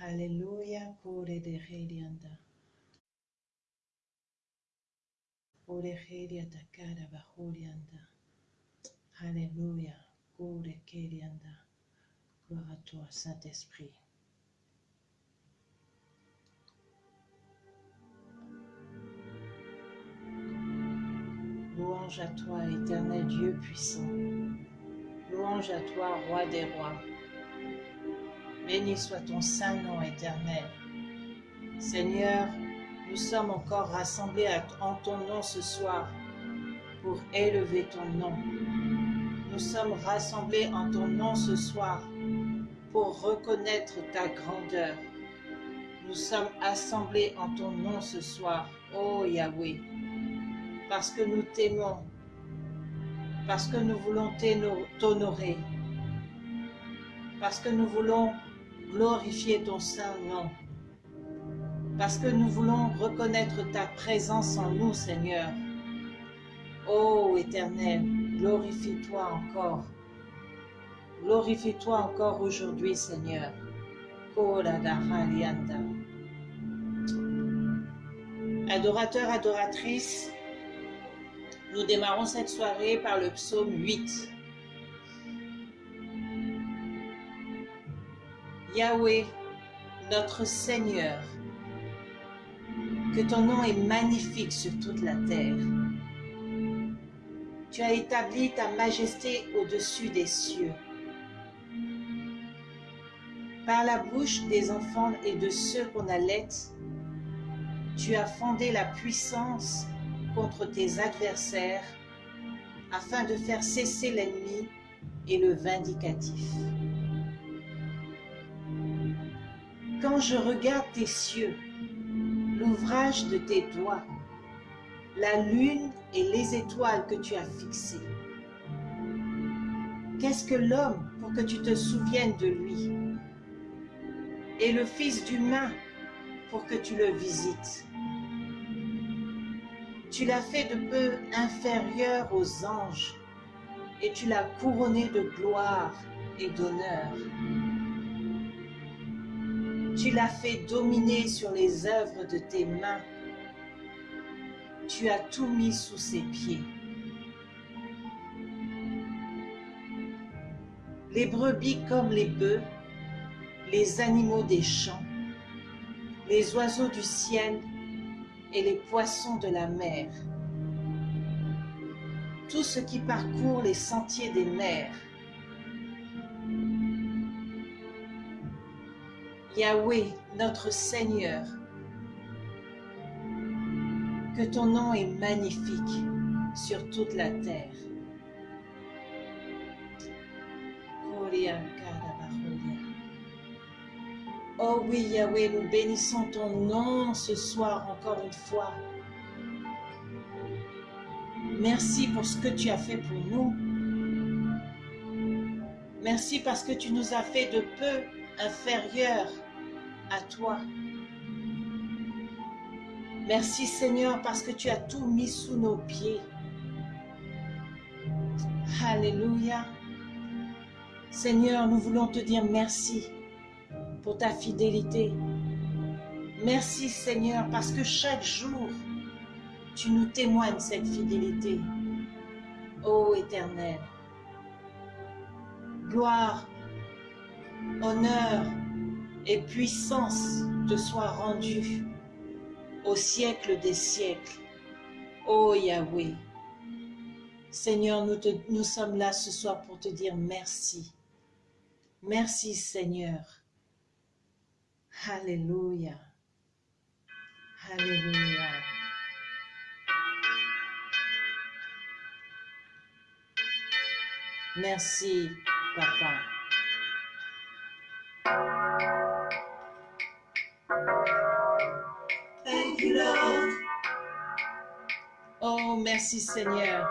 Alléluia, kore de herianda. Ore heria takara bahurianda. Alléluia, kore kerianda. Gloire à toi, Saint-Esprit. Louange à toi, éternel Dieu puissant. Louange à toi, roi des rois. Béni soit ton saint nom éternel. Seigneur, nous sommes encore rassemblés en ton nom ce soir pour élever ton nom. Nous sommes rassemblés en ton nom ce soir pour reconnaître ta grandeur. Nous sommes assemblés en ton nom ce soir, ô Yahweh, parce que nous t'aimons, parce que nous voulons t'honorer, parce que nous voulons glorifier ton saint nom, parce que nous voulons reconnaître ta présence en nous, Seigneur. Ô Éternel, glorifie-toi encore. Glorifie-toi encore aujourd'hui, Seigneur. Adorateurs, adoratrices, nous démarrons cette soirée par le psaume 8. Yahweh, notre Seigneur, que ton nom est magnifique sur toute la terre. Tu as établi ta majesté au-dessus des cieux. Par la bouche des enfants et de ceux qu'on allait, tu as fondé la puissance contre tes adversaires afin de faire cesser l'ennemi et le vindicatif. Quand je regarde tes cieux, l'ouvrage de tes doigts, la lune et les étoiles que tu as fixées, qu'est-ce que l'homme pour que tu te souviennes de lui? Et le Fils d'humain pour que tu le visites Tu l'as fait de peu inférieur aux anges et tu l'as couronné de gloire et d'honneur. Tu l'as fait dominer sur les œuvres de tes mains. Tu as tout mis sous ses pieds. Les brebis comme les bœufs, les animaux des champs, les oiseaux du ciel et les poissons de la mer. Tout ce qui parcourt les sentiers des mers Yahweh, notre Seigneur, que ton nom est magnifique sur toute la terre. Oh oui, Yahweh, nous bénissons ton nom ce soir encore une fois. Merci pour ce que tu as fait pour nous. Merci parce que tu nous as fait de peu inférieurs toi. Merci Seigneur parce que tu as tout mis sous nos pieds. Alléluia. Seigneur, nous voulons te dire merci pour ta fidélité. Merci Seigneur parce que chaque jour, tu nous témoignes cette fidélité. Ô Éternel, gloire, honneur, et puissance te soit rendue au siècle des siècles. Ô Yahweh, Seigneur, nous, nous sommes là ce soir pour te dire merci. Merci Seigneur. Alléluia. Alléluia. Merci, Papa. Oh, merci Seigneur.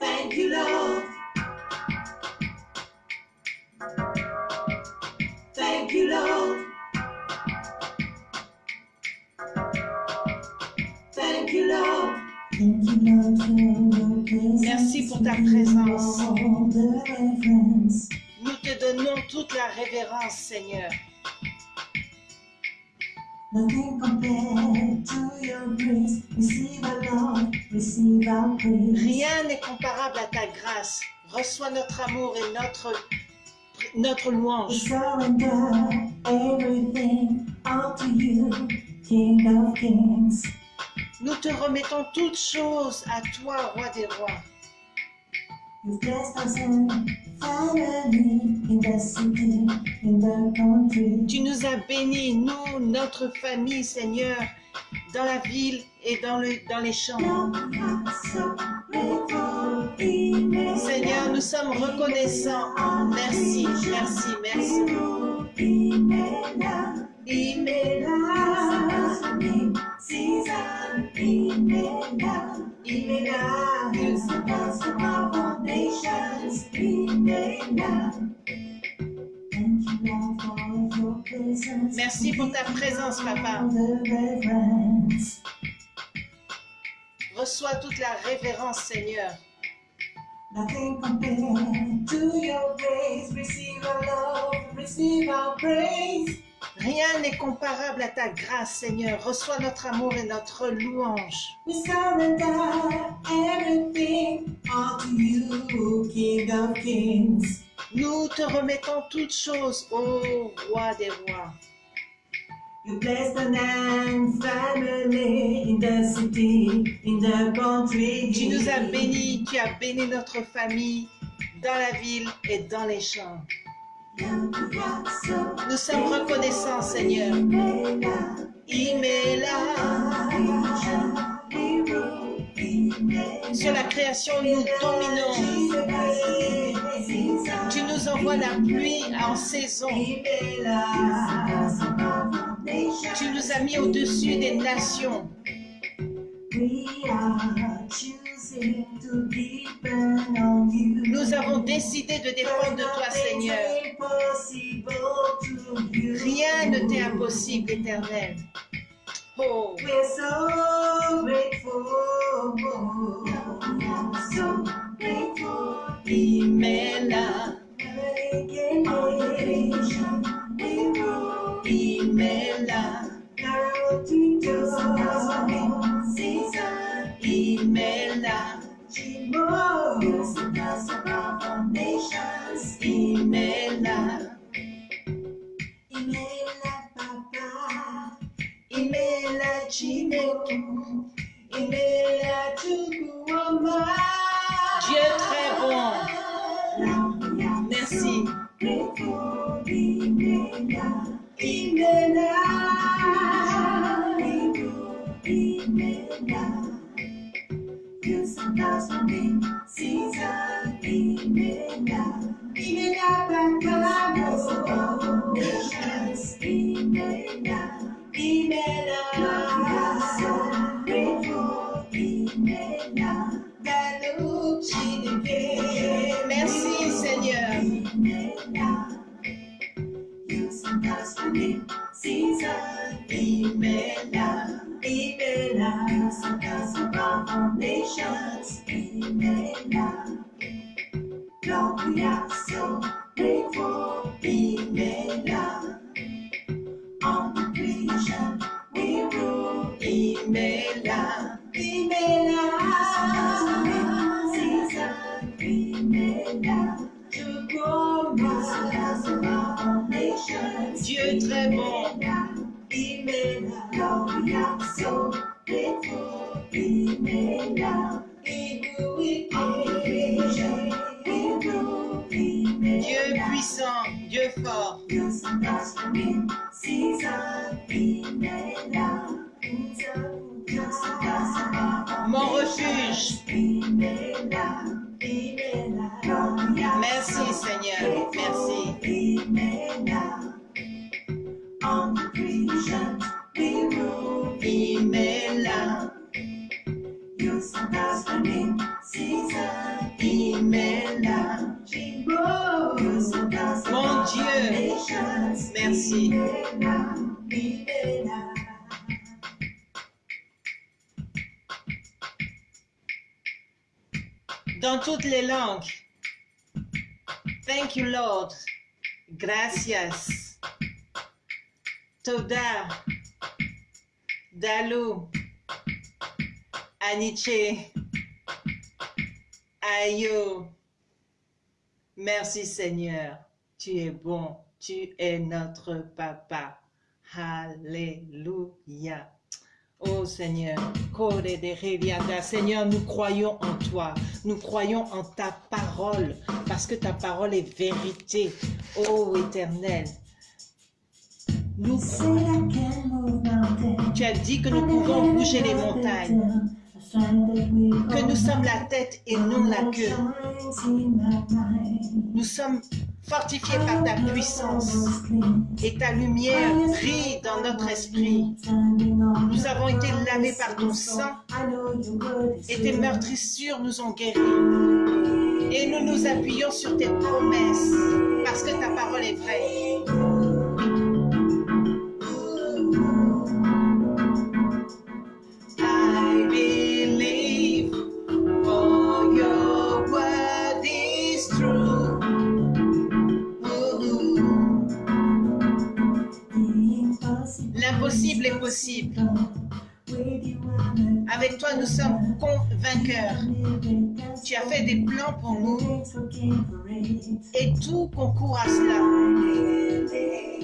Thank you, Lord. Thank you, Lord. Thank you, Lord. Merci pour ta présence. Nous te donnons toute la révérence, Seigneur. Nothing compared to your grace. Receive our love, receive our praise. Rien n'est comparable à ta grâce. Reçois notre amour et notre, louange. surrender everything unto you, King of Kings. Nous te remettons toutes choses à toi, roi des rois. You've blessed us in family, in the city, in the country. Tu nous as bénis, nous, notre famille, Seigneur, dans la ville et dans, le, dans les champs. Seigneur, nous sommes reconnaissants. Merci, merci, merci. Merci pour ta présence, Papa. Reçois toute la révérence, Seigneur. Nothing compared to your grace. Receive our love, receive our praise. Rien n'est comparable à ta grâce, Seigneur. Reçois notre amour et notre louange. We surrender everything unto you, King of Kings. Nous te remettons toutes choses, ô roi des rois. You bless the land, family in the city, in the country. Tu nous as bénis, tu as béni notre famille dans la ville et dans les champs. Nous sommes reconnaissants, Seigneur. Imela. Sur la création, nous dominons. Tu nous envoies la pluie en saison. Tu nous as mis au-dessus des nations. Nous avons décidé de dépendre de toi, Seigneur. Rien ne t'est impossible, éternel. Oh, Gracias. Toda. Dalou, Aniche, Ayo. Merci Seigneur, tu es bon, tu es notre papa. Alléluia. Oh Seigneur, Seigneur, nous croyons en toi, nous croyons en ta parole, parce que ta parole est vérité. Oh Éternel, nous, tu as dit que nous pouvons bouger les montagnes, que nous sommes la tête et non la queue. Nous sommes fortifiés par ta puissance et ta lumière brille dans notre esprit. Nous avons été lavés par ton sang et tes meurtrissures nous ont guéris. Et nous nous appuyons sur tes promesses parce que ta parole est vraie. Tu as fait des plans pour nous et tout concourt à cela.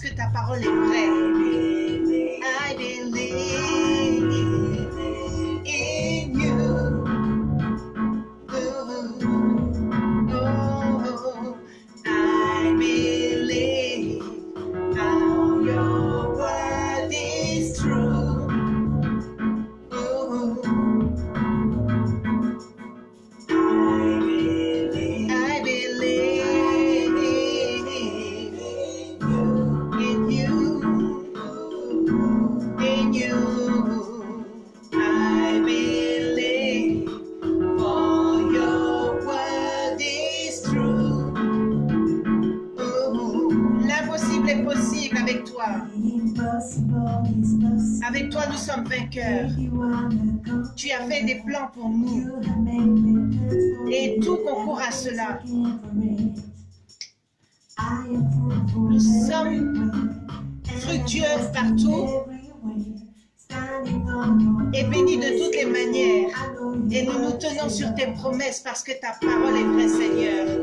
Que ta parole est vraie. Nous sommes fructueux partout et bénis de toutes les manières. Et nous nous tenons sur tes promesses parce que ta parole est vraie, Seigneur.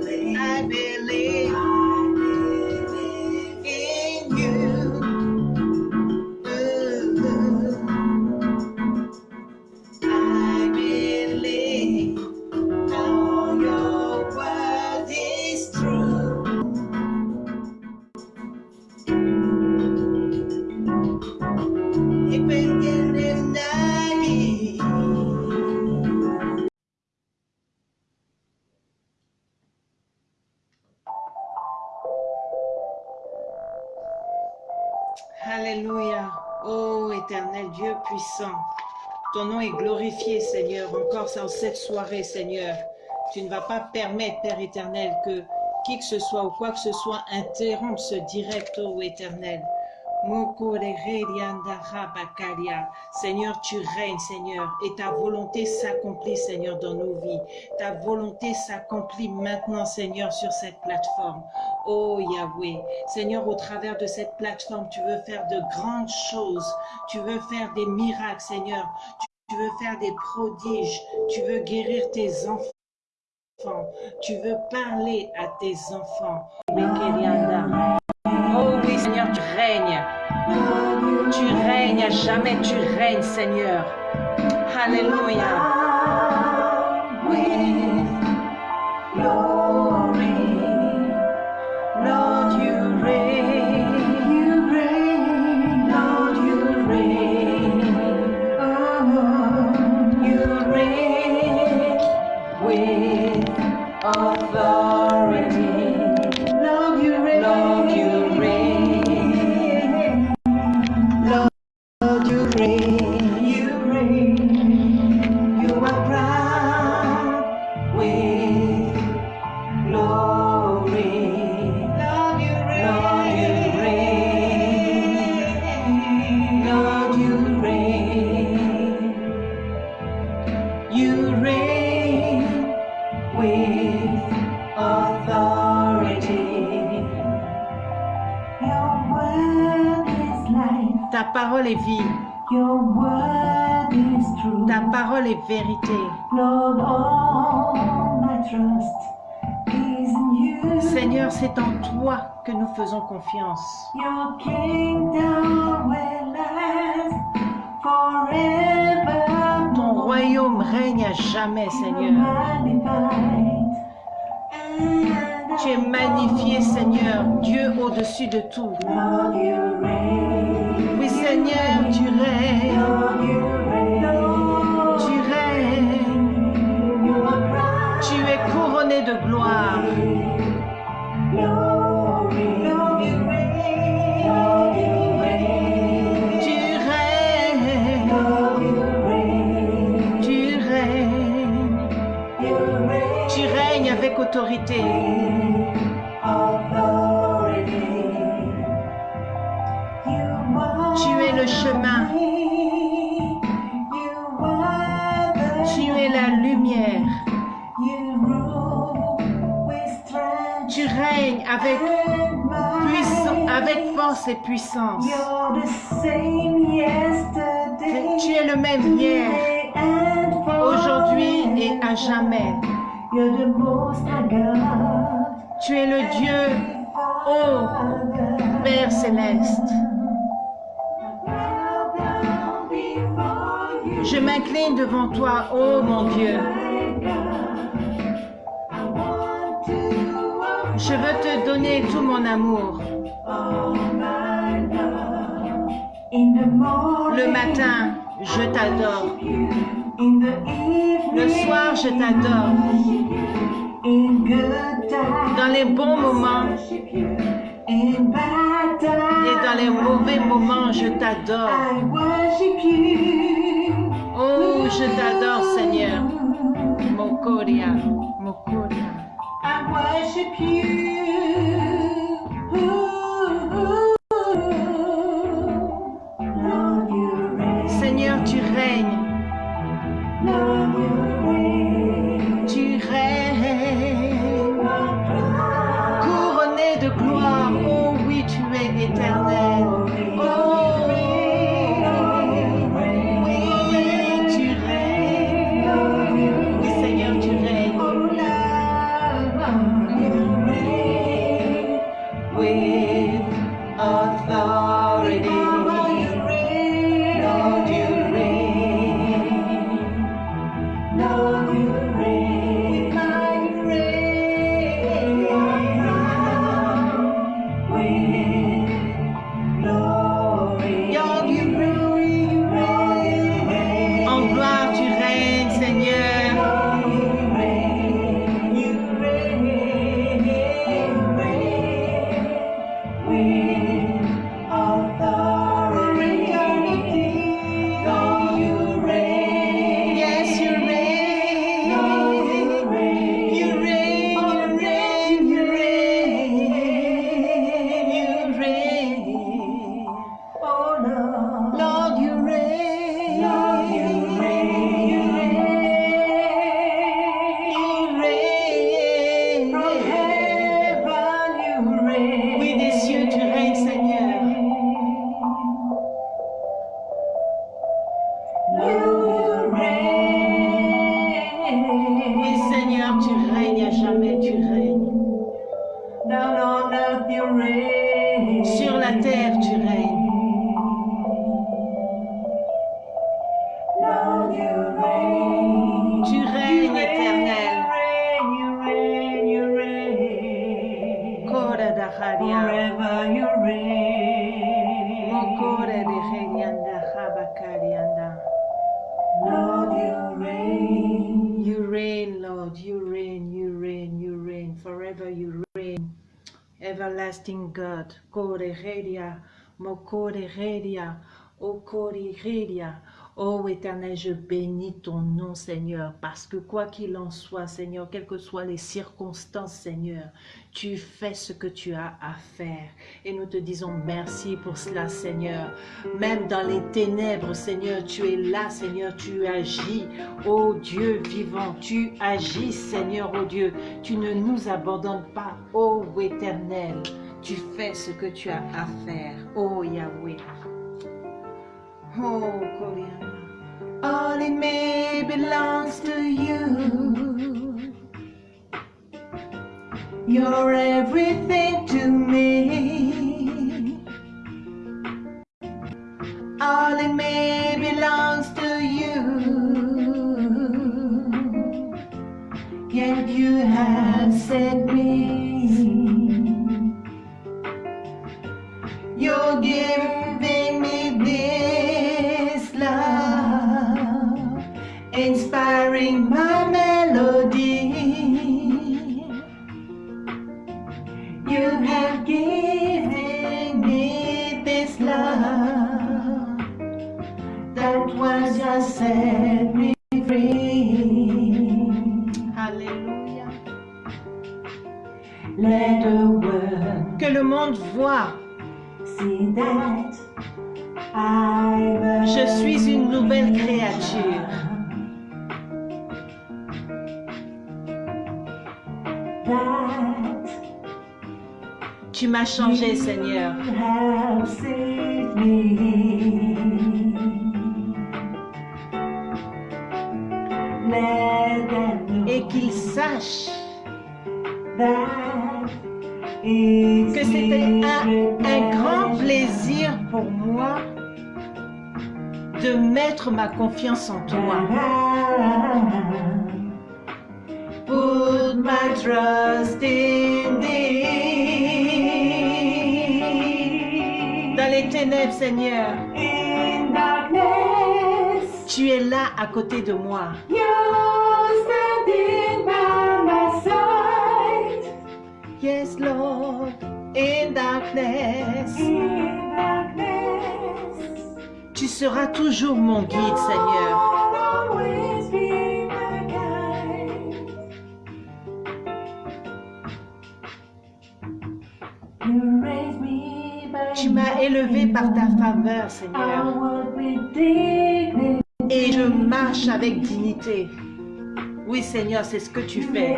Ton nom est glorifié, Seigneur, encore en cette soirée, Seigneur. Tu ne vas pas permettre, Père éternel, que qui que ce soit ou quoi que ce soit interrompe ce direct, ô éternel. Seigneur, tu règnes, Seigneur, et ta volonté s'accomplit, Seigneur, dans nos vies. Ta volonté s'accomplit maintenant, Seigneur, sur cette plateforme. Oh Yahweh, Seigneur, au travers de cette plateforme, tu veux faire de grandes choses. Tu veux faire des miracles, Seigneur. Tu veux faire des prodiges. Tu veux guérir tes enfants. Tu veux parler à tes enfants. Seigneur, tu règnes. Tu règnes à jamais, tu règnes, Seigneur. Alléluia. glory. Toi que nous faisons confiance. Your kingdom will last forever. Ton royaume règne à jamais, Seigneur. Tu es magnifié, Seigneur, Dieu au-dessus de tout. Oui, Seigneur, tu règnes. Force et puissance. Tu es le même hier, aujourd'hui et à jamais. Tu es le Dieu, ô Père céleste. Je m'incline devant toi, ô mon Dieu. Je veux te donner tout mon amour. Le matin, je t'adore. Le soir, je t'adore. Dans les bons moments et dans les mauvais moments, je t'adore. Oh, je t'adore, Seigneur. Mokoria, Mokoria. I worship you. Lord, Lord, you reign. You reign, Lord. You reign, you reign, you reign. Forever you reign. Everlasting God. Kore Redia. Mokore Redia. Okori Redia. Oh éternel, je bénis ton nom, Seigneur, parce que quoi qu'il en soit, Seigneur, quelles que soient les circonstances, Seigneur, tu fais ce que tu as à faire. Et nous te disons merci pour cela, Seigneur. Même dans les ténèbres, Seigneur, tu es là, Seigneur, tu agis. Oh Dieu vivant, tu agis, Seigneur, oh Dieu. Tu ne nous abandonnes pas, oh éternel. Tu fais ce que tu as à faire, oh Yahweh. Oh, Koriama. All in me belongs to you. You're everything to me. All in me belongs to you. Yet you have set me. You're giving inspiring my melody. You have given me this love that was just set me free. Hallelujah. Let the world que le monde voit see that I'm Je suis une nouvelle créature. Tu m'as changé, Seigneur. Et qu'ils sachent que c'était un, un grand plaisir pour moi de mettre ma confiance en toi. Put my trust in thee. Dans les ténèbres, Seigneur, In darkness, tu es là à côté de moi. you're standing by my side. Yes, Lord, in darkness. In darkness, Tu seras toujours mon guide, Seigneur. Élevé par ta faveur, Seigneur. Et je marche avec dignité. Oui, Seigneur, c'est ce que tu fais.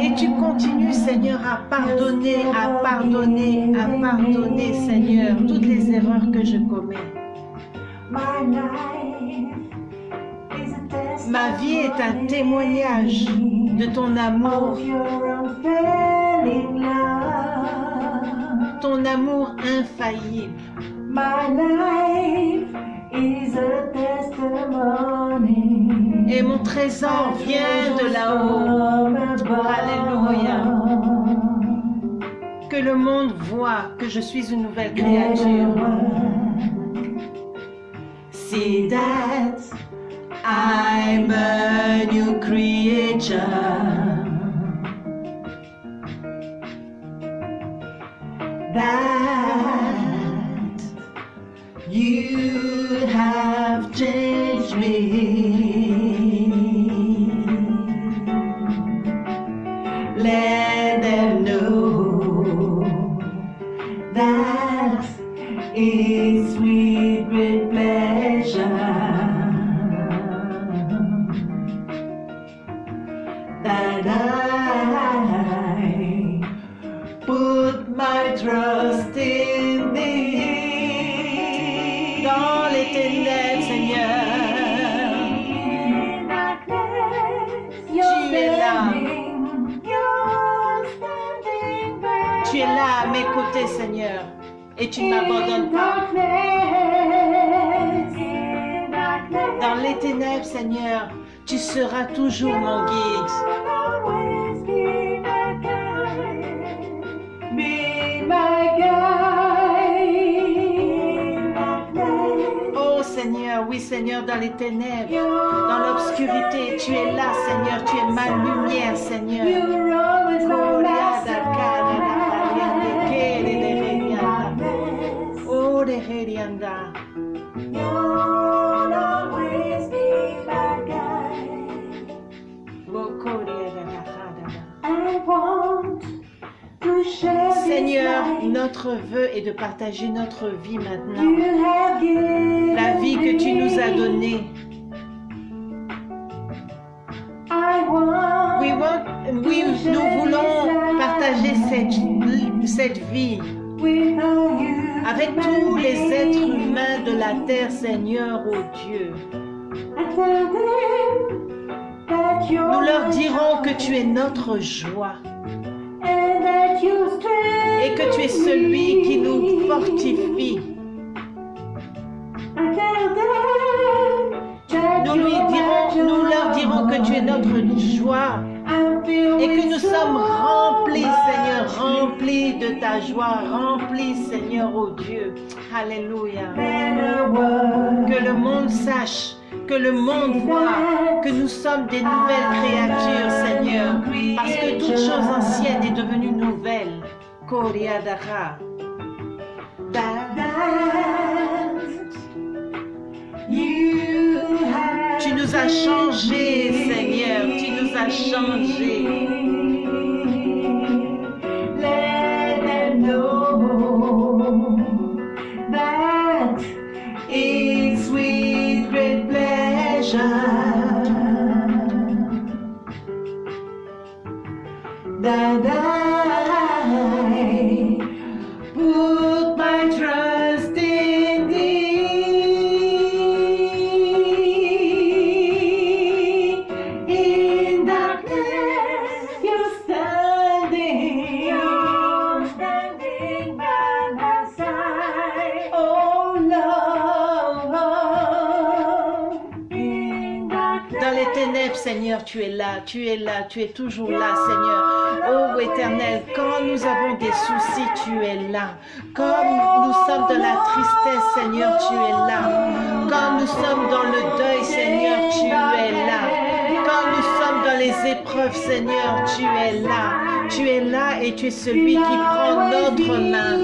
Et tu continues, Seigneur, à pardonner, à pardonner, à pardonner, Seigneur, toutes les erreurs que je commets. Ma vie est un témoignage de ton amour, ton amour infaillible. My life is a testimony. Et mon trésor vient de là-haut. Alléluia. Que le monde voit que je suis une nouvelle créature. See that I'm a new creature. That ténèbres, dans l'obscurité, tu es là, Seigneur, tu es ma lumière. Vœu est de partager notre vie maintenant. La vie que tu nous as donnée. Want nous voulons partager cette, cette vie avec tous les êtres humains de la terre, Seigneur, ô Dieu. That you're Nous leur dirons que tu es notre joie et que tu es celui qui nous fortifie. Nous, lui dirons, nous leur dirons que tu es notre joie et que nous sommes so remplis, Seigneur, remplis de ta joie, remplis, Seigneur, ô Dieu. Alléluia. Que le monde sache, que le monde voit que nous sommes des nouvelles créatures, Seigneur, parce que toute chose ancienne est devenue nouvelle. Tu nous as changés, Seigneur, tu nous as changés. Pleasure that I ténèbres, Seigneur, tu es là, tu es là, tu es toujours là, Seigneur. Ô Éternel, quand nous avons des soucis, tu es là. Quand nous sommes dans la tristesse, Seigneur, tu es là. Quand nous sommes dans le deuil, Seigneur, tu es là. Quand nous sommes dans les épreuves, Seigneur, tu es là. Tu es là et tu es celui qui prend notre main.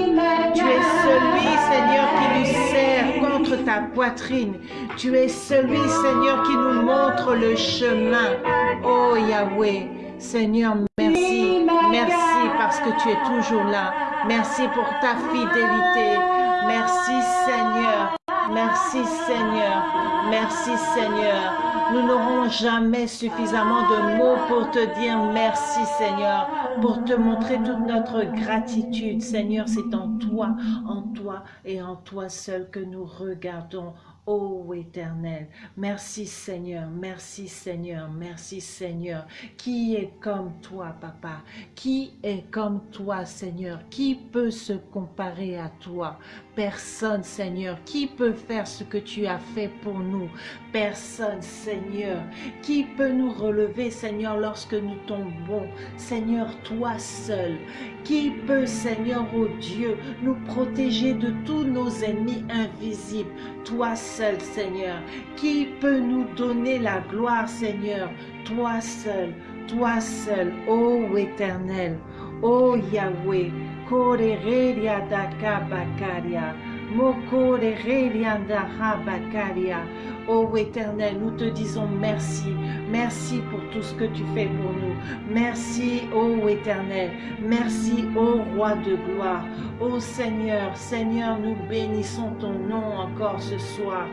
Tu es celui, Seigneur, qui nous serre ta poitrine. Tu es celui, Seigneur, qui nous montre le chemin. Oh Yahweh, Seigneur, merci. Merci parce que tu es toujours là. Merci pour ta fidélité. Merci Seigneur. Merci Seigneur. Merci Seigneur. Nous n'aurons jamais suffisamment de mots pour te dire merci Seigneur, pour te montrer toute notre gratitude. Seigneur, c'est en toi, en toi et en toi seul que nous regardons. Ô éternel, merci Seigneur, merci Seigneur, merci Seigneur. Qui est comme toi, Papa? Qui est comme toi, Seigneur? Qui peut se comparer à toi? Personne, Seigneur. Qui peut faire ce que tu as fait pour nous Personne, Seigneur. Qui peut nous relever, Seigneur, lorsque nous tombons Seigneur, toi seul. Qui peut, Seigneur, ô Dieu, nous protéger de tous nos ennemis invisibles? Toi seul, Seigneur. Qui peut nous donner la gloire, Seigneur? Toi seul, toi seul, ô Éternel, ô Yahweh. Mokoregeria daka bakaria. Mokoregeria daha bakaria. Ô Éternel, nous te disons merci. Merci pour tout ce que tu fais pour nous. Merci, ô Éternel. Merci, ô Roi de gloire. Ô Seigneur, Seigneur, nous bénissons ton nom encore ce soir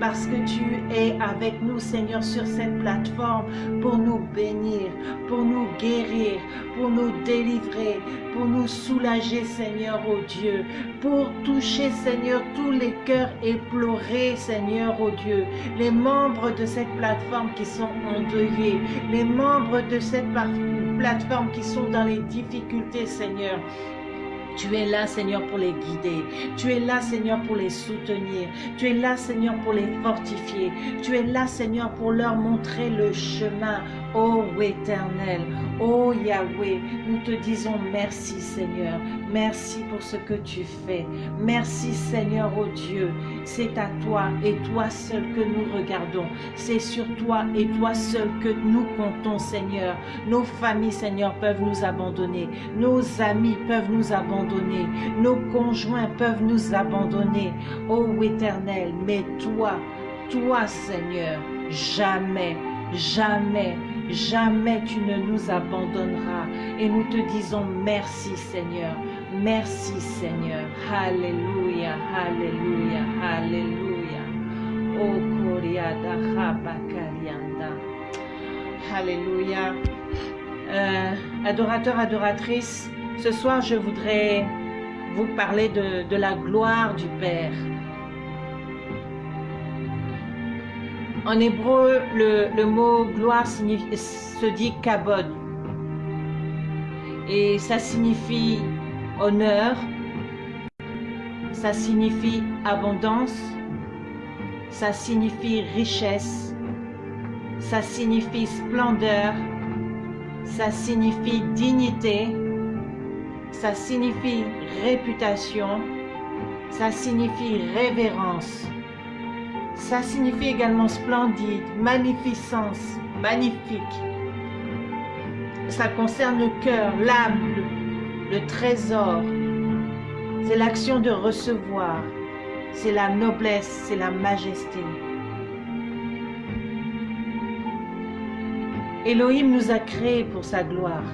parce que tu es avec nous, Seigneur, sur cette plateforme pour nous bénir, pour nous guérir, pour nous délivrer, pour nous soulager, Seigneur, ô Dieu, pour toucher, Seigneur, tous les cœurs éplorés, Seigneur, ô Dieu, les membres de cette plateforme qui sont endeuillés, les membres de cette plateforme qui sont dans les difficultés, Seigneur. Tu es là, Seigneur, pour les guider. Tu es là, Seigneur, pour les soutenir. Tu es là, Seigneur, pour les fortifier. Tu es là, Seigneur, pour leur montrer le chemin. Ô Éternel, ô Yahweh, nous te disons merci, Seigneur. Merci pour ce que tu fais. Merci Seigneur, oh Dieu. C'est à toi et toi seul que nous regardons. C'est sur toi et toi seul que nous comptons, Seigneur. Nos familles, Seigneur, peuvent nous abandonner. Nos amis peuvent nous abandonner. Nos conjoints peuvent nous abandonner. Ô Éternel, mais toi, toi, Seigneur, jamais, jamais, jamais tu ne nous abandonneras. Et nous te disons merci, Seigneur. Merci, Seigneur. Alléluia, Alléluia, Alléluia. Oh, Koriada. Alléluia. Euh, adorateur, adoratrice, ce soir, je voudrais vous parler de, la gloire du Père. En hébreu, le, mot gloire se dit kabod. Et ça signifie honneur, ça signifie abondance, ça signifie richesse, ça signifie splendeur, ça signifie dignité, ça signifie réputation, ça signifie révérence. Ça signifie également splendide, magnificence, magnifique. Ça concerne le cœur, l'âme, le, trésor. C'est l'action de recevoir. C'est la noblesse, c'est la majesté. Elohim nous a créés pour sa gloire.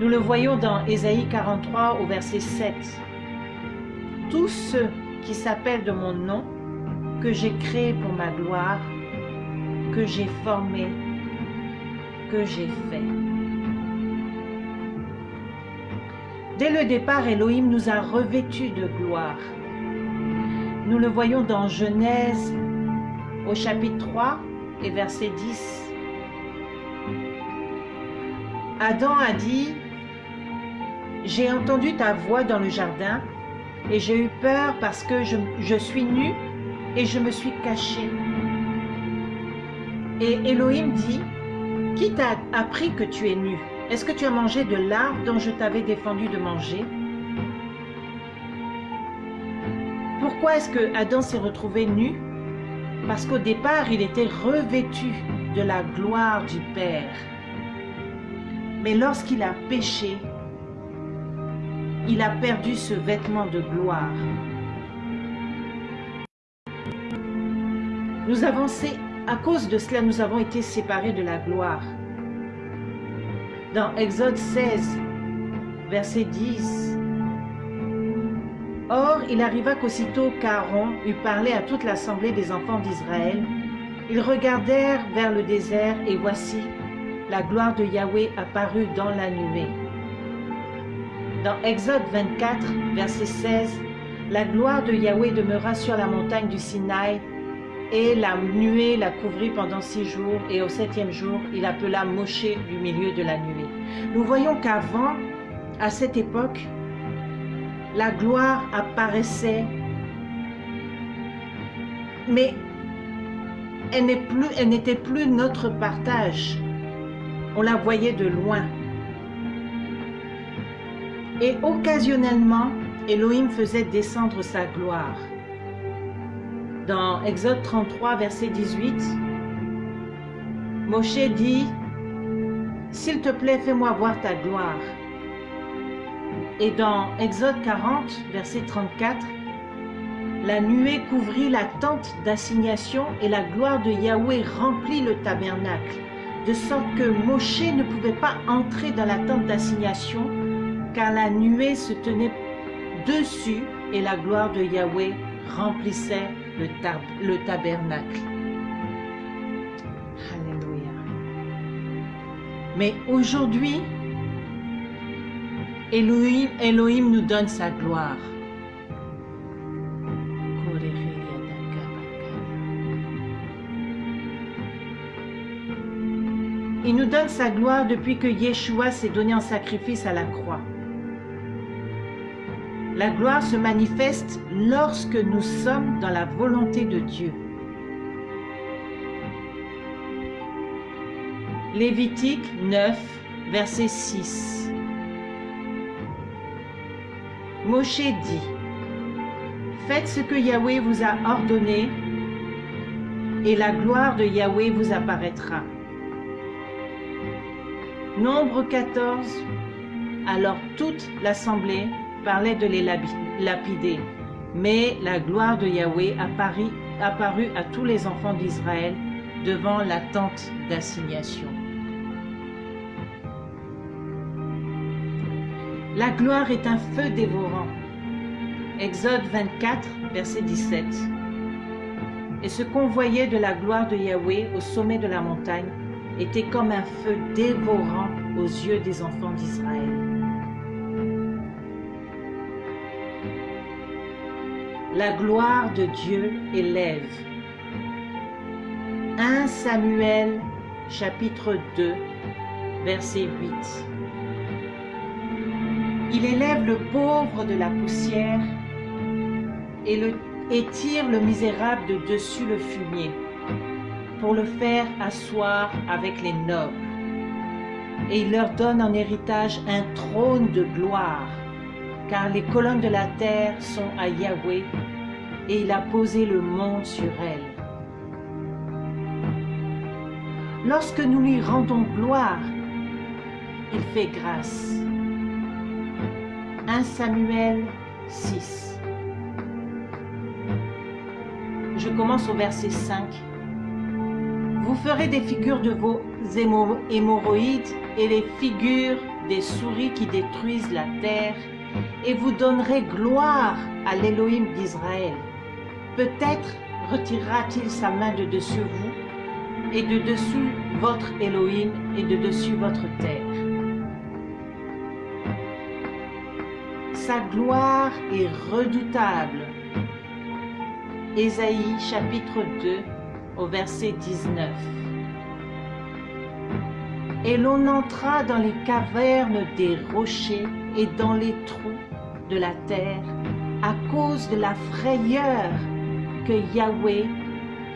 Nous le voyons dans Ésaïe 43 au verset 7. Tous ceux qui s'appellent de mon nom, que j'ai créé pour ma gloire, que j'ai formé, que j'ai fait. Dès le départ, Elohim nous a revêtus de gloire. Nous le voyons dans Genèse au chapitre 3 et verset 10. Adam a dit, J'ai entendu ta voix dans le jardin et j'ai eu peur parce que je, je suis nu et je me suis caché. Et Elohim dit, Qui t'a appris que tu es nu? Est-ce que tu as mangé de l'arbre dont je t'avais défendu de manger? Pourquoi est-ce que Adam s'est retrouvé nu? Parce qu'au départ, il était revêtu de la gloire du Père. Mais lorsqu'il a péché, il a perdu ce vêtement de gloire. Nous avons, à cause de cela, nous avons été séparés de la gloire. Dans Exode 16, verset 10, Or, il arriva qu'aussitôt qu'Aaron eut parlé à toute l'assemblée des enfants d'Israël, ils regardèrent vers le désert et voici, la gloire de Yahweh apparut dans la nuée. Dans Exode 24, verset 16, la gloire de Yahweh demeura sur la montagne du Sinaï et la nuée la couvrit pendant six jours et au septième jour, il appela Moshe du milieu de la nuée. Nous voyons qu'avant, à cette époque, la gloire apparaissait, mais elle n'était plus, plus notre partage. On la voyait de loin. Et occasionnellement, Elohim faisait descendre sa gloire. Dans Exode 33, verset 18, Moshe dit, S'il te plaît, fais-moi voir ta gloire. Et dans Exode 40, verset 34, la nuée couvrit la tente d'assignation et la gloire de Yahweh remplit le tabernacle, de sorte que Moshe ne pouvait pas entrer dans la tente d'assignation, car la nuée se tenait dessus et la gloire de Yahweh remplissait le, tab le tabernacle. Alléluia. Mais aujourd'hui, Elohim, Elohim nous donne sa gloire. Il nous donne sa gloire depuis que Yeshua s'est donné en sacrifice à la croix. La gloire se manifeste lorsque nous sommes dans la volonté de Dieu. Lévitique 9, verset 6. Moshe dit, Faites ce que Yahweh vous a ordonné, et la gloire de Yahweh vous apparaîtra. Nombre 14. Alors toute l'assemblée parlait de les lapider, mais la gloire de Yahweh apparut, apparut à tous les enfants d'Israël devant la tente d'assignation. La gloire est un feu dévorant. Exode 24, verset 17. Et ce qu'on voyait de la gloire de Yahweh au sommet de la montagne était comme un feu dévorant aux yeux des enfants d'Israël. La gloire de Dieu élève. 1 Samuel chapitre 2 verset 8. Il élève le pauvre de la poussière et, tire le misérable de dessus le fumier pour le faire asseoir avec les nobles. Et il leur donne en héritage un trône de gloire, car les colonnes de la terre sont à Yahweh, et il a posé le monde sur elles. Lorsque nous lui rendons gloire, il fait grâce. 1 Samuel 6. Je commence au verset 5. Vous ferez des figures de vos hémorroïdes et les figures des souris qui détruisent la terre, et vous donnerez gloire à l'Élohim d'Israël. Peut-être retirera-t-il sa main de dessus vous, et de dessus votre Élohim, et de dessus votre terre. Sa gloire est redoutable. Ésaïe chapitre 2 au verset 19. Et l'on entra dans les cavernes des rochers et dans les trous de la terre à cause de la frayeur que Yahweh,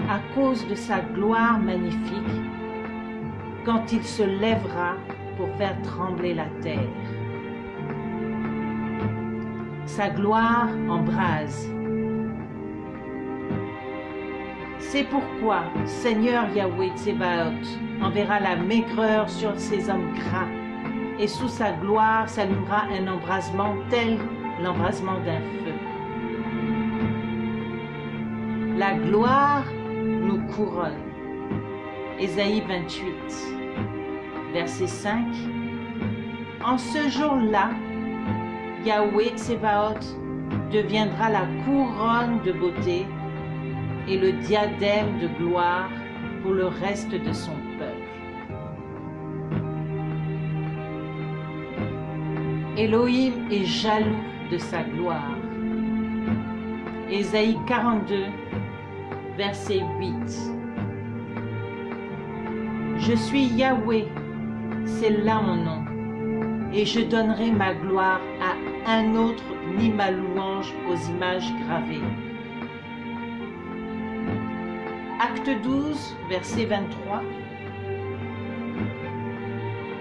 à cause de sa gloire magnifique, quand il se lèvera pour faire trembler la terre. Sa gloire embrase. C'est pourquoi Seigneur Yahweh Tsebaot enverra la maigreur sur ces hommes gras, et sous sa gloire s'allumera un embrasement tel l'embrasement d'un feu. La gloire nous couronne. Ésaïe 28, verset 5. En ce jour-là, Yahweh Tsebaot deviendra la couronne de beauté et le diadème de gloire pour le reste de son peuple. Elohim est jaloux de sa gloire. Ésaïe 42, verset 8. Je suis Yahweh, c'est là mon nom, et je donnerai ma gloire à un autre ni ma louange aux images gravées. Acte 12, verset 23.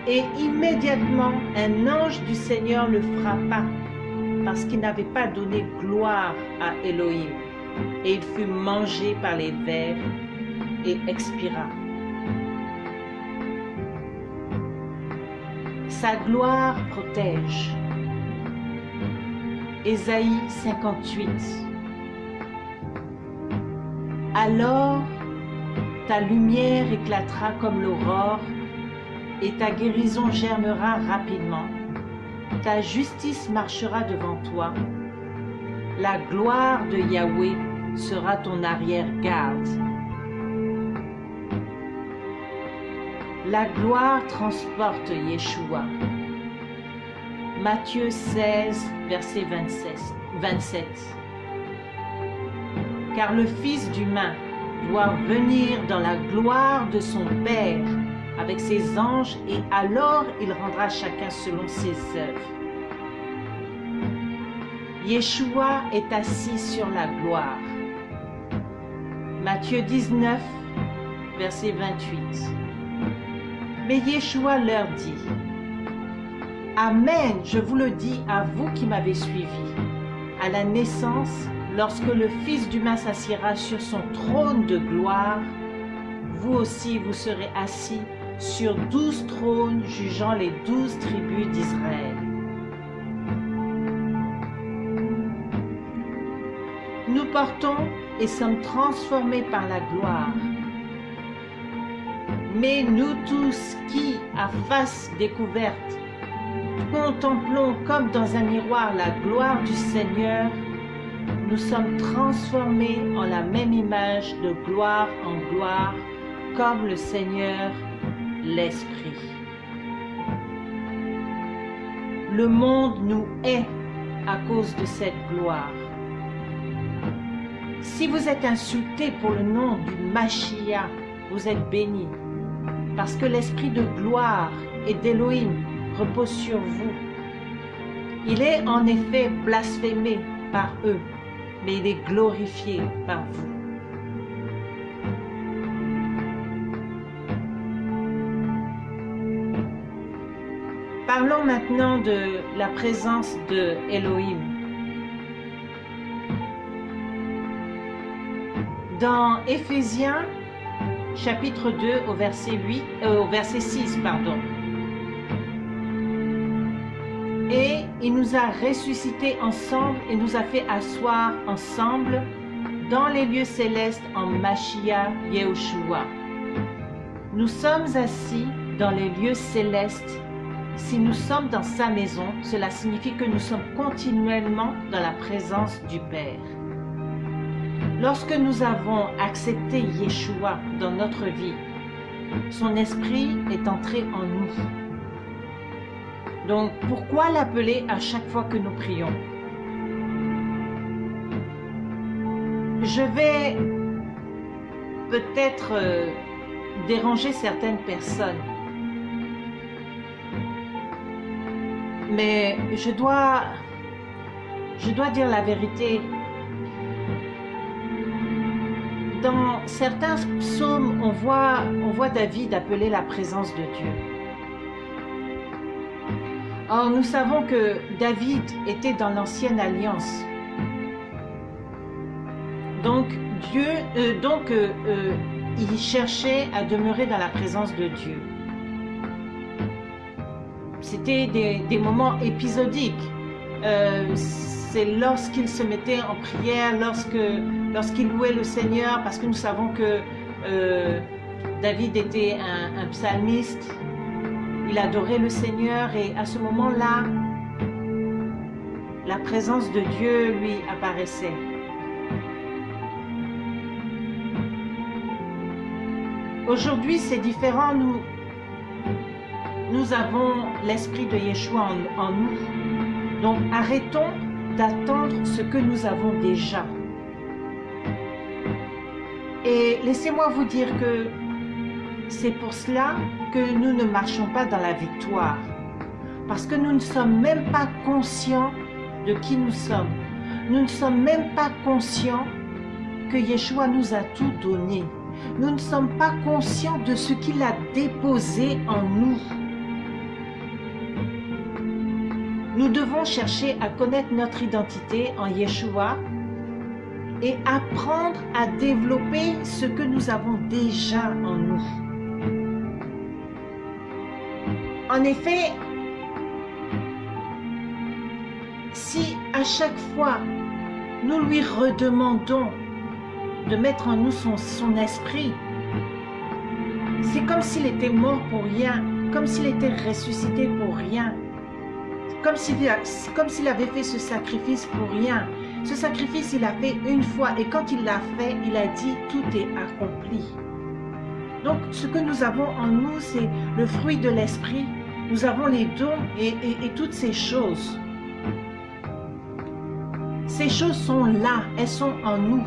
Et immédiatement, un ange du Seigneur le frappa, parce qu'il n'avait pas donné gloire à Elohim. Et il fut mangé par les vers et expira. Sa gloire protège. Ésaïe 58. Alors ta lumière éclatera comme l'aurore et ta guérison germera rapidement. Ta justice marchera devant toi. La gloire de Yahweh sera ton arrière-garde. La gloire transporte Yeshua. Matthieu 16, verset 27. Car le Fils d'humain doit venir dans la gloire de son Père avec ses anges et alors il rendra chacun selon ses œuvres. Yeshua est assis sur la gloire. Matthieu 19, verset 28. Mais Yeshua leur dit, Amen, je vous le dis à vous qui m'avez suivi. À la naissance, lorsque le Fils d'humain s'assiera sur son trône de gloire, vous aussi vous serez assis sur douze trônes jugeant les douze tribus d'Israël. Nous portons et sommes transformés par la gloire. Mais nous tous qui, à face découverte, contemplons comme dans un miroir la gloire du Seigneur, nous sommes transformés en la même image de gloire en gloire, comme le Seigneur l'Esprit. Le monde nous hait à cause de cette gloire. Si vous êtes insultés pour le nom du Machia, vous êtes bénis, parce que l'esprit de gloire et d'Élohim repose sur vous. Il est en effet blasphémé par eux, mais il est glorifié par vous. Parlons maintenant de la présence de. Dans Éphésiens chapitre 2 au verset 8 euh, au verset 6 pardon. Et il nous a ressuscités ensemble et nous a fait asseoir ensemble dans les lieux célestes en Mashiach Yehoshua. Nous sommes assis dans les lieux célestes. Si nous sommes dans sa maison, cela signifie que nous sommes continuellement dans la présence du Père. Lorsque nous avons accepté Yeshua dans notre vie, son esprit est entré en nous. Donc, pourquoi l'appeler à chaque fois que nous prions? Je vais peut-être euh, déranger certaines personnes, mais je dois, je dois dire la vérité dans certains psaumes, on voit, David appeler la présence de Dieu. Or, nous savons que David était dans l'ancienne alliance. Donc, Dieu, euh, donc, euh, euh, il cherchait à demeurer dans la présence de Dieu. C'était des, moments épisodiques. C'est lorsqu'il se mettait en prière, lorsque lorsqu'il louait le Seigneur, parce que nous savons que euh, David était un, psalmiste, il adorait le Seigneur et à ce moment-là, la présence de Dieu lui apparaissait. Aujourd'hui, c'est différent. Nous, avons l'esprit de Yeshua en nous. Donc, arrêtons d'attendre ce que nous avons déjà. Et laissez-moi vous dire que c'est pour cela que nous ne marchons pas dans la victoire. Parce que nous ne sommes même pas conscients de qui nous sommes. Nous ne sommes même pas conscients que Yeshua nous a tout donné. Nous ne sommes pas conscients de ce qu'il a déposé en nous. Nous devons chercher à connaître notre identité en Yeshua et apprendre à développer ce que nous avons déjà en nous. En effet, si à chaque fois nous lui redemandons de mettre en nous son, esprit, c'est comme s'il était mort pour rien, comme s'il était ressuscité pour rien, comme s'il avait fait ce sacrifice pour rien. Ce sacrifice, il l'a fait une fois et quand il l'a fait, il a dit tout est accompli. Donc, ce que nous avons en nous, c'est le fruit de l'esprit. Nous avons les dons et, et toutes ces choses. Ces choses sont là, elles sont en nous.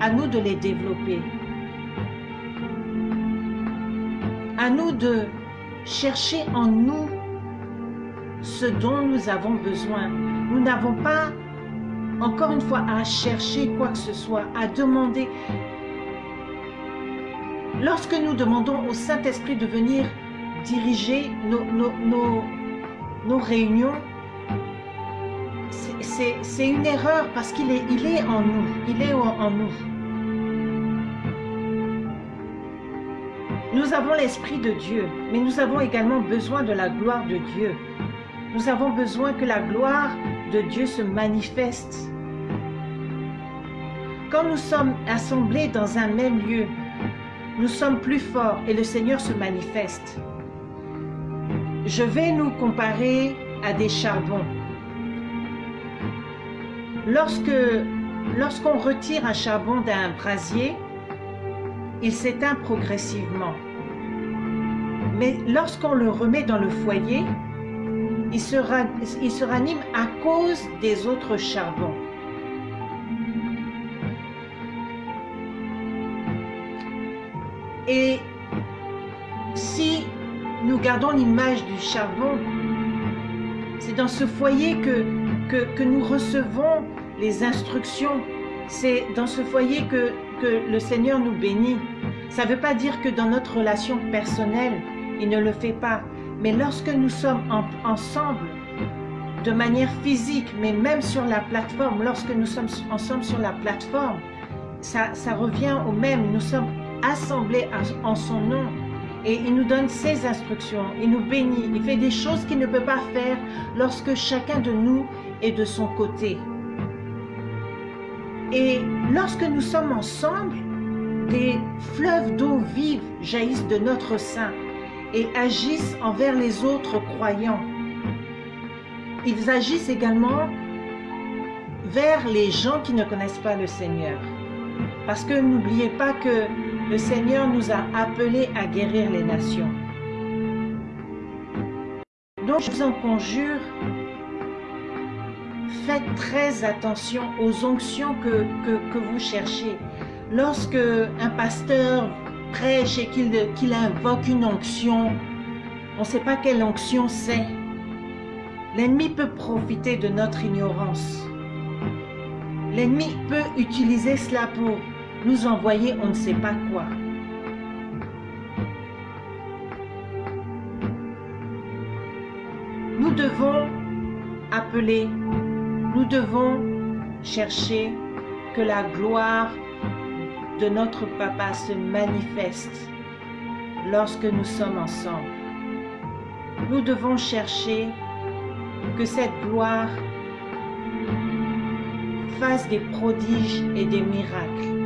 À nous de les développer. À nous de chercher en nous ce dont nous avons besoin. Nous n'avons pas encore une fois, à chercher quoi que ce soit, à demander. Lorsque nous demandons au Saint-Esprit de venir diriger nos, nos réunions, c'est une erreur parce qu'il est, il est en nous. Il est en nous. Nous avons l'Esprit de Dieu, mais nous avons également besoin de la gloire de Dieu. Nous avons besoin que la gloire de Dieu se manifeste. Quand nous sommes assemblés dans un même lieu, nous sommes plus forts et le Seigneur se manifeste. Je vais nous comparer à des charbons. Lorsque lorsqu'on retire un charbon d'un brasier, il s'éteint progressivement. Mais lorsqu'on le remet dans le foyer, il se, ranime à cause des autres charbons. Et si nous gardons l'image du charbon, c'est dans ce foyer que, nous recevons les instructions. C'est dans ce foyer que le Seigneur nous bénit. Ça ne veut pas dire que dans notre relation personnelle, il ne le fait pas. Mais lorsque nous sommes ensemble, de manière physique, mais même sur la plateforme, lorsque nous sommes ensemble sur la plateforme, ça, ça revient au même. Nous sommes assemblés en son nom. Et il nous donne ses instructions, il nous bénit, il fait des choses qu'il ne peut pas faire lorsque chacun de nous est de son côté. Et lorsque nous sommes ensemble, des fleuves d'eau vive jaillissent de notre sein et agissent envers les autres croyants. Ils agissent également vers les gens qui ne connaissent pas le Seigneur. Parce que n'oubliez pas que le Seigneur nous a appelés à guérir les nations. Donc je vous en conjure, faites très attention aux onctions que, que, vous cherchez. Lorsque un pasteur prêche et qu'il invoque une onction, on ne sait pas quelle onction c'est. L'ennemi peut profiter de notre ignorance. L'ennemi peut utiliser cela pour nous envoyer on ne sait pas quoi. Nous devons appeler, nous devons chercher que la gloire de notre Papa se manifeste lorsque nous sommes ensemble. Nous devons chercher que cette gloire fasse des prodiges et des miracles.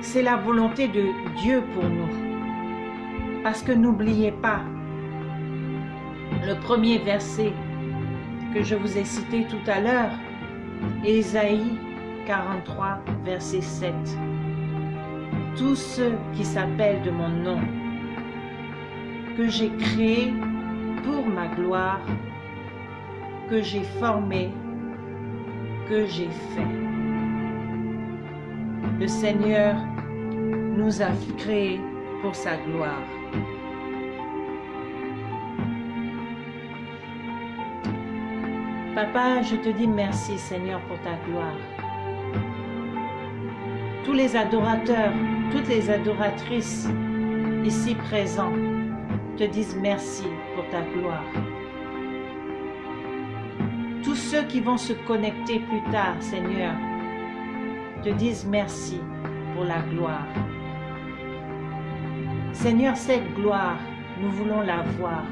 C'est la volonté de Dieu pour nous. Parce que n'oubliez pas, le premier verset que je vous ai cité tout à l'heure, Ésaïe 43, verset 7. Tous ceux qui s'appellent de mon nom, que j'ai créé pour ma gloire, que j'ai formé, que j'ai fait. Le Seigneur nous a créés pour sa gloire. Papa, je te dis merci Seigneur pour ta gloire. Tous les adorateurs, toutes les adoratrices ici présents te disent merci pour ta gloire. Tous ceux qui vont se connecter plus tard, Seigneur, te disent merci pour la gloire. Seigneur, cette gloire, nous voulons la voir.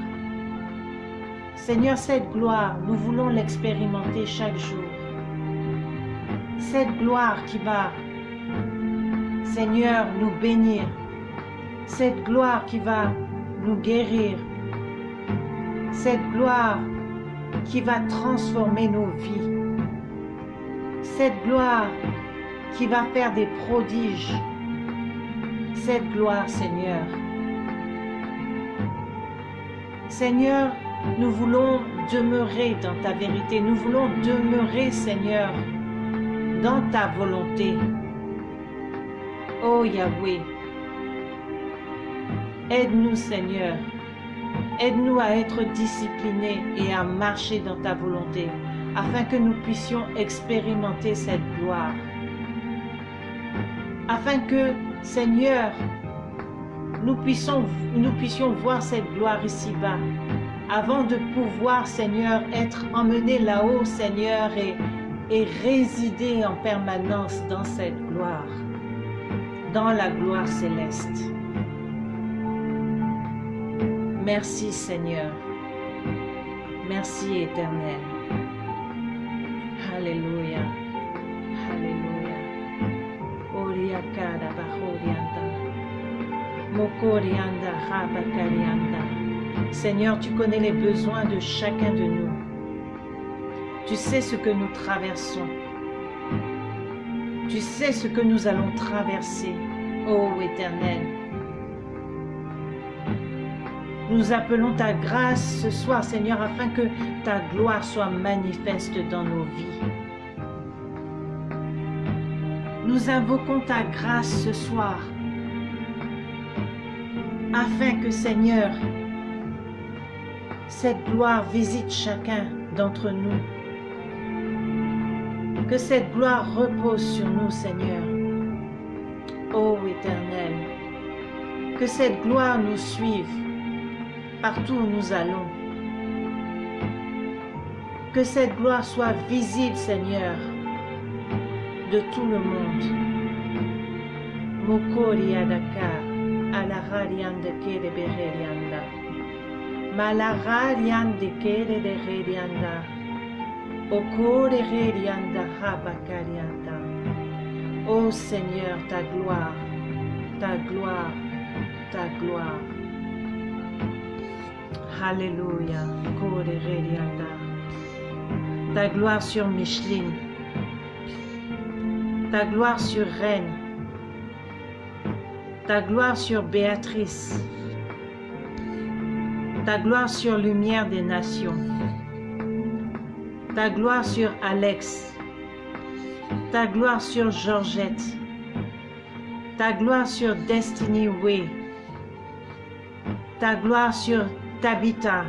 Seigneur, cette gloire, nous voulons l'expérimenter chaque jour. Cette gloire qui va, Seigneur, nous bénir. Cette gloire qui va nous guérir. Cette gloire qui va transformer nos vies. Cette gloire qui va faire des prodiges. Cette gloire, Seigneur. Seigneur, nous voulons demeurer dans ta vérité. Nous voulons demeurer, Seigneur, dans ta volonté. Oh Yahweh, aide-nous, Seigneur. Aide-nous à être disciplinés et à marcher dans ta volonté, afin que nous puissions expérimenter cette gloire afin que, Seigneur, nous puissions, nous puissions voir cette gloire ici-bas, avant de pouvoir, Seigneur, être emmenés là-haut, Seigneur, et, résider en permanence dans cette gloire, dans la gloire céleste. Merci, Seigneur. Merci, Éternel. Alléluia. Alléluia. Oriakada bahorianda. Mokorianda rabakarianda. Seigneur, tu connais les besoins de chacun de nous. Tu sais ce que nous traversons. Tu sais ce que nous allons traverser, ô Éternel. Nous appelons ta grâce ce soir, Seigneur, afin que ta gloire soit manifeste dans nos vies. Nous invoquons ta grâce ce soir, afin que, Seigneur, cette gloire visite chacun d'entre nous. Que cette gloire repose sur nous, Seigneur. Ô Éternel, que cette gloire nous suive partout où nous allons. Que cette gloire soit visible, Seigneur, de tout le monde. Kere bererianda. Malaharian de rerianda. Okore rerianda habakarianda. Ô Seigneur, ta gloire, ta gloire, ta gloire. Alléluia. Kore rerianda. Ta gloire sur Micheline. Ta gloire sur Reine. Ta gloire sur Béatrice. Ta gloire sur Lumière des Nations. Ta gloire sur Alex. Ta gloire sur Georgette. Ta gloire sur Destiny Way. Ta gloire sur Tabitha.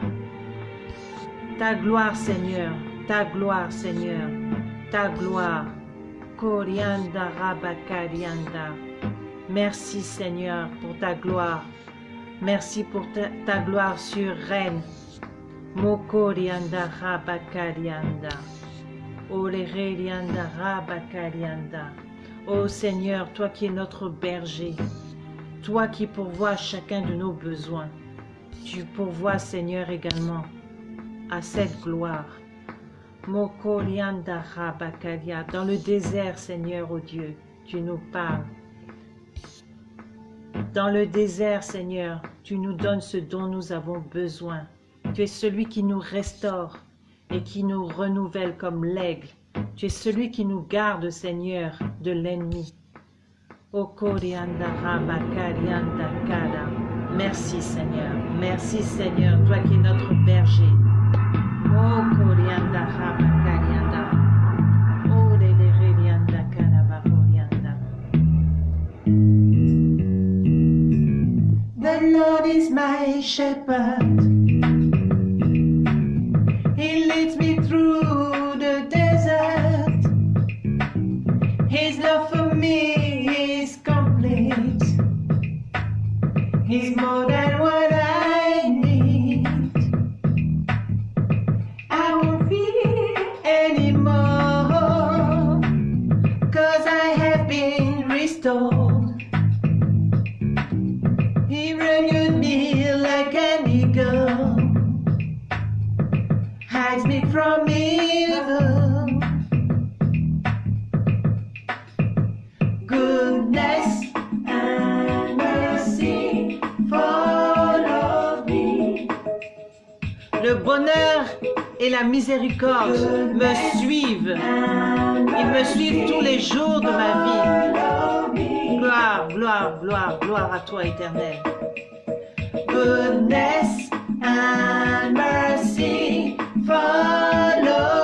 Ta gloire, Seigneur. Ta gloire, Seigneur. Ta gloire. Korianda Rabakarianda. Merci, Seigneur, pour ta gloire. Merci pour ta, ta gloire sur Reine. Mokorianda Rabakarianda. Olererianda Rabakarianda. Ô Seigneur, toi qui es notre berger, toi qui pourvois chacun de nos besoins, tu pourvois, Seigneur, également à cette gloire. Mokorianda Rabakaria. Dans le désert, Seigneur, ô Dieu, tu nous parles. Dans le désert, Seigneur, tu nous donnes ce dont nous avons besoin. Tu es celui qui nous restaure et qui nous renouvelle comme l'aigle. Tu es celui qui nous garde, Seigneur, de l'ennemi. Kada. Merci, Seigneur. Merci, Seigneur, toi qui es notre berger. Okorianda Lord is my shepherd. He leads me through the desert. His love for me is complete. He's more than from evil. Goodness and mercy follow me. Le bonheur et la miséricorde me suivent. Ils me suivent tous les jours de ma vie. Gloire, gloire, gloire, gloire à toi, éternel. Goodness and mercy follow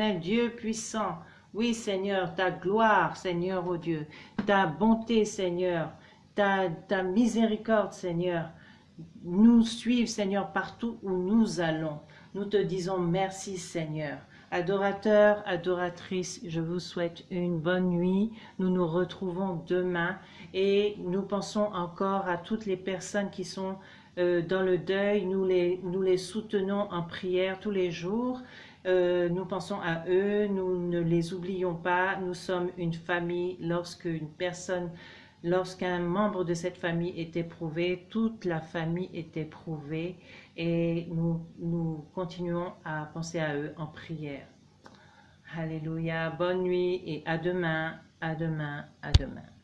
éternel Dieu puissant. Oui, Seigneur, ta gloire, Seigneur, ô Dieu, ta bonté, Seigneur, ta, ta miséricorde, Seigneur, nous suivent, Seigneur, partout où nous allons. Nous te disons merci, Seigneur. Adorateurs, adoratrices, je vous souhaite une bonne nuit. Nous nous retrouvons demain et nous pensons encore à toutes les personnes qui sont euh, dans le deuil. Nous les, nous les soutenons en prière tous les jours. Euh, nous pensons à eux, nous ne les oublions pas. Nous sommes une famille. Lorsqu'une personne, lorsqu'un membre de cette famille est éprouvé, toute la famille est éprouvée et nous, nous continuons à penser à eux en prière. Alléluia, bonne nuit et à demain, à demain, à demain.